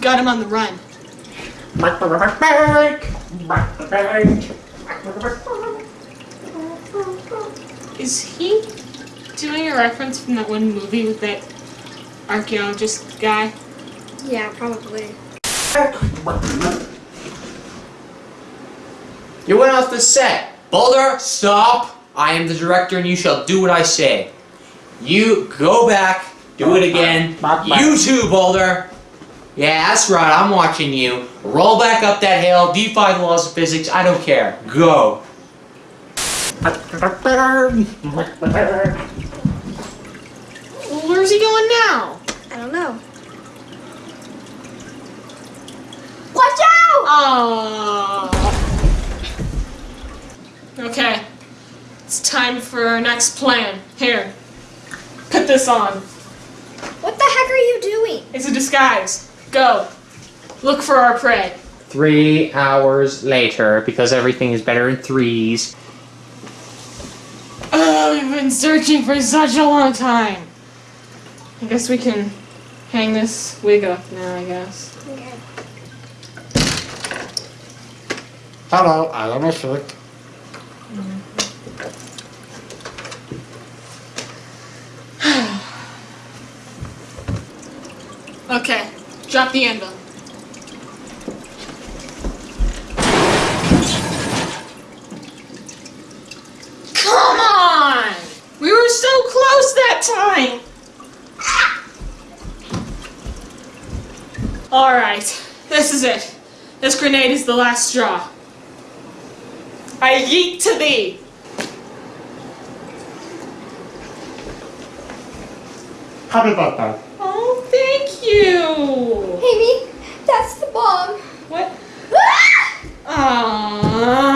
got him on the run. Is he doing a reference from that one movie with that archaeologist guy? Yeah, probably. You went off the set. Boulder, stop. I am the director and you shall do what I say. You go back, do it again. You too, Boulder. Yeah, that's right, I'm watching you. Roll back up that hill, defy the laws of physics, I don't care. Go. Where's he going now? I don't know. Watch out! Oh. Okay. It's time for our next plan. Here. Put this on. What the heck are you doing? It's a disguise. Go. Look for our prey. Three hours later, because everything is better in threes. Oh, we've been searching for such a long time. I guess we can hang this wig up now, I guess. Okay. Hello, I am a shirt. Okay. Drop the anvil. Come on! We were so close that time! Alright, this is it. This grenade is the last straw. I yeet to thee! Birthday. Oh, thank you! Amy, that's the bomb. What? Ah! Aww.